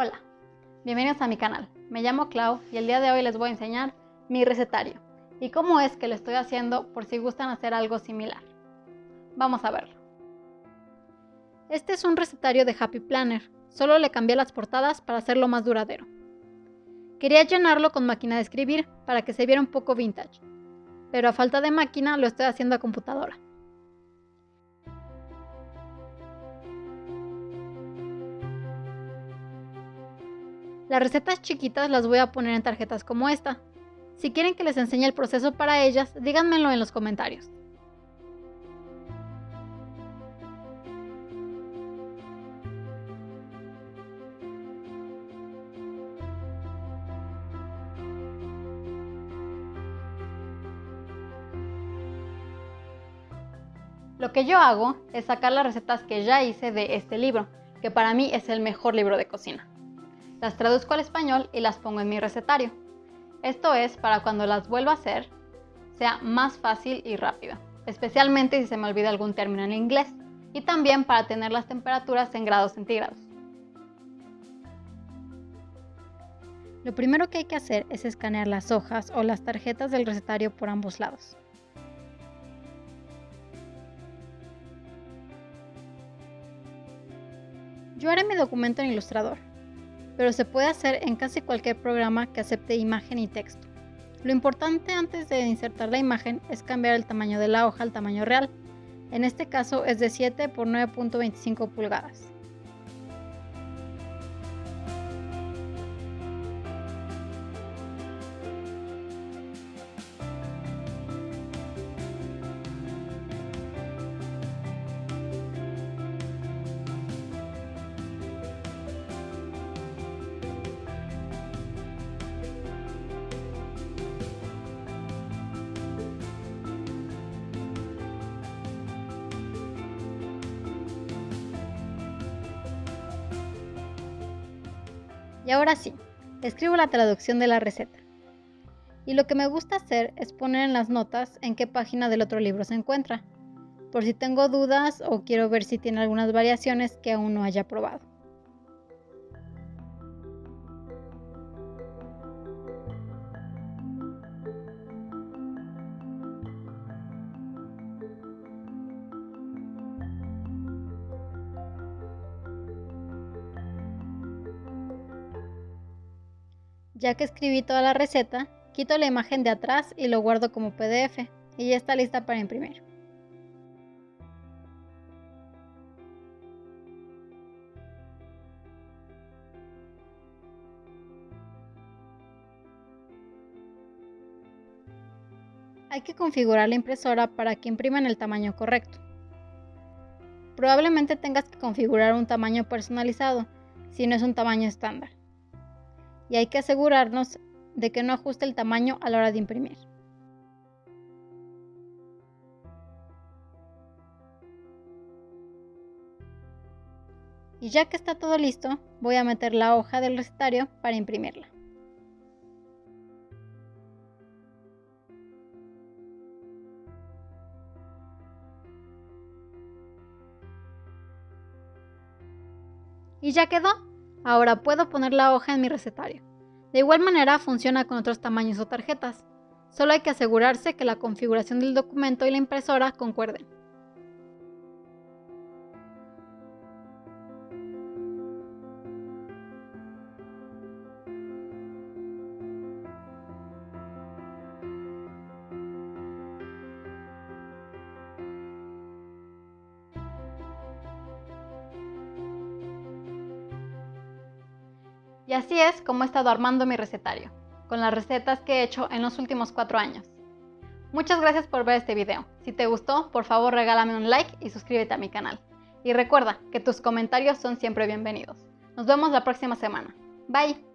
Hola, bienvenidos a mi canal. Me llamo Clau y el día de hoy les voy a enseñar mi recetario y cómo es que lo estoy haciendo por si gustan hacer algo similar. Vamos a verlo. Este es un recetario de Happy Planner, solo le cambié las portadas para hacerlo más duradero. Quería llenarlo con máquina de escribir para que se viera un poco vintage, pero a falta de máquina lo estoy haciendo a computadora. Las recetas chiquitas las voy a poner en tarjetas como esta. Si quieren que les enseñe el proceso para ellas, díganmelo en los comentarios. Lo que yo hago es sacar las recetas que ya hice de este libro, que para mí es el mejor libro de cocina. Las traduzco al español y las pongo en mi recetario. Esto es para cuando las vuelva a hacer sea más fácil y rápido, especialmente si se me olvida algún término en inglés, y también para tener las temperaturas en grados centígrados. Lo primero que hay que hacer es escanear las hojas o las tarjetas del recetario por ambos lados. Yo haré mi documento en Illustrator pero se puede hacer en casi cualquier programa que acepte imagen y texto. Lo importante antes de insertar la imagen es cambiar el tamaño de la hoja al tamaño real. En este caso es de 7 por 9.25 pulgadas. Y ahora sí, escribo la traducción de la receta. Y lo que me gusta hacer es poner en las notas en qué página del otro libro se encuentra, por si tengo dudas o quiero ver si tiene algunas variaciones que aún no haya probado. Ya que escribí toda la receta, quito la imagen de atrás y lo guardo como PDF y ya está lista para imprimir. Hay que configurar la impresora para que imprima en el tamaño correcto. Probablemente tengas que configurar un tamaño personalizado, si no es un tamaño estándar y hay que asegurarnos de que no ajuste el tamaño a la hora de imprimir. Y ya que está todo listo, voy a meter la hoja del recetario para imprimirla. Y ya quedó. Ahora puedo poner la hoja en mi recetario. De igual manera funciona con otros tamaños o tarjetas. Solo hay que asegurarse que la configuración del documento y la impresora concuerden. Y así es como he estado armando mi recetario, con las recetas que he hecho en los últimos cuatro años. Muchas gracias por ver este video. Si te gustó, por favor regálame un like y suscríbete a mi canal. Y recuerda que tus comentarios son siempre bienvenidos. Nos vemos la próxima semana. Bye.